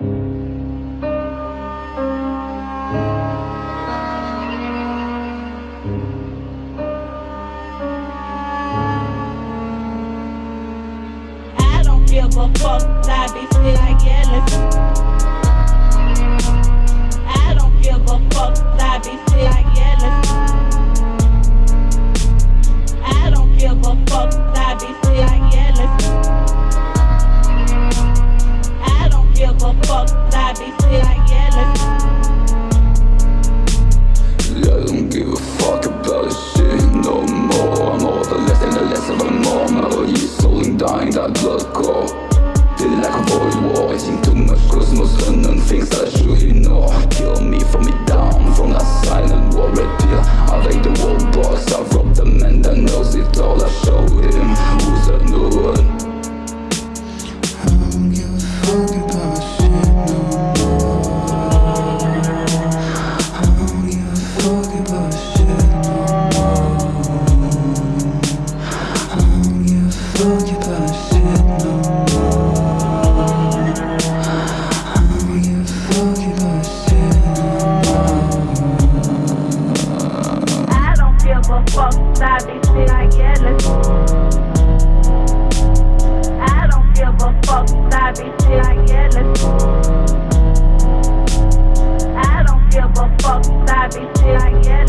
I don't give a fuck, I be still like yelling.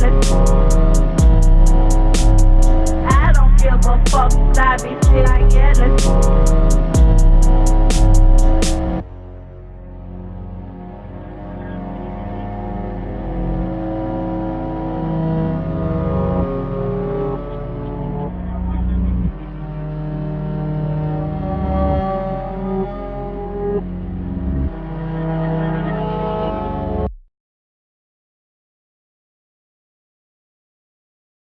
Let's